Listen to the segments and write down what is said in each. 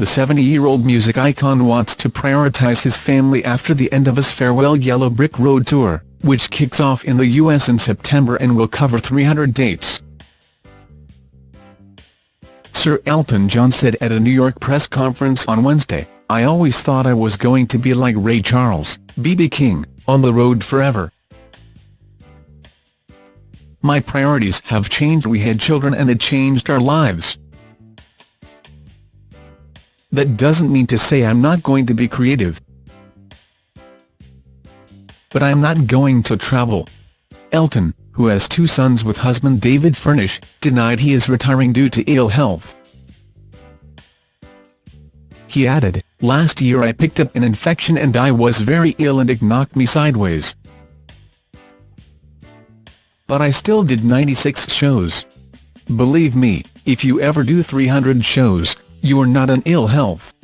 The 70-year-old music icon wants to prioritize his family after the end of his farewell Yellow Brick Road tour, which kicks off in the US in September and will cover 300 dates. Sir Elton John said at a New York press conference on Wednesday, I always thought I was going to be like Ray Charles, B.B. King, on the road forever. My priorities have changed we had children and it changed our lives. That doesn't mean to say I'm not going to be creative. But I'm not going to travel. Elton, who has two sons with husband David Furnish, denied he is retiring due to ill health. He added, Last year I picked up an infection and I was very ill and it knocked me sideways. But I still did 96 shows. Believe me, if you ever do 300 shows, you are not in ill health.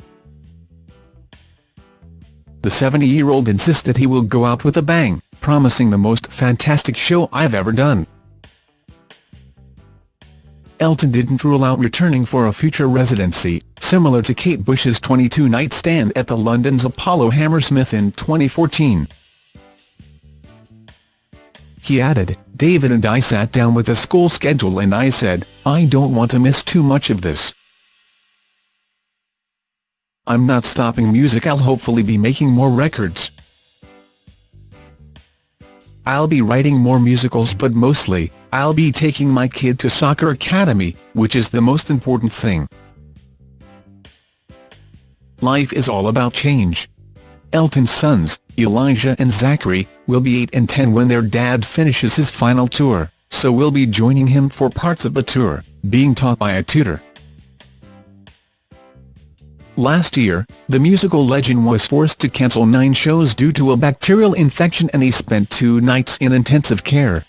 The 70-year-old insists that he will go out with a bang, promising the most fantastic show I've ever done. Elton didn't rule out returning for a future residency, similar to Kate Bush's 22-night stand at the London's Apollo Hammersmith in 2014. He added, David and I sat down with a school schedule and I said, I don't want to miss too much of this. I'm not stopping music I'll hopefully be making more records. I'll be writing more musicals but mostly, I'll be taking my kid to soccer academy, which is the most important thing. Life is all about change. Elton's sons, Elijah and Zachary, will be 8 and 10 when their dad finishes his final tour, so we'll be joining him for parts of the tour, being taught by a tutor. Last year, the musical legend was forced to cancel nine shows due to a bacterial infection and he spent two nights in intensive care.